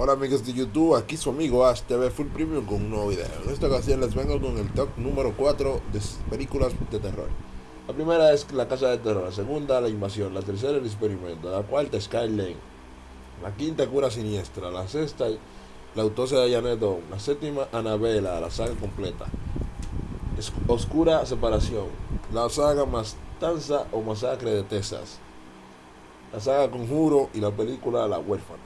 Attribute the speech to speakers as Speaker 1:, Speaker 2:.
Speaker 1: Hola amigos de YouTube, aquí su amigo Ash TV Full Premium con un nuevo video. En esta ocasión les vengo con el top número 4 de películas de terror. La primera es La Casa de Terror, la segunda La Invasión, la tercera El Experimento, la cuarta Skyline, la quinta Cura Siniestra, la sexta La Autopsia de Janet Dawn, la séptima Anabela, la saga completa, Oscura Separación, la saga Mastanza o Masacre de Texas, la saga Conjuro y la película La Huérfana.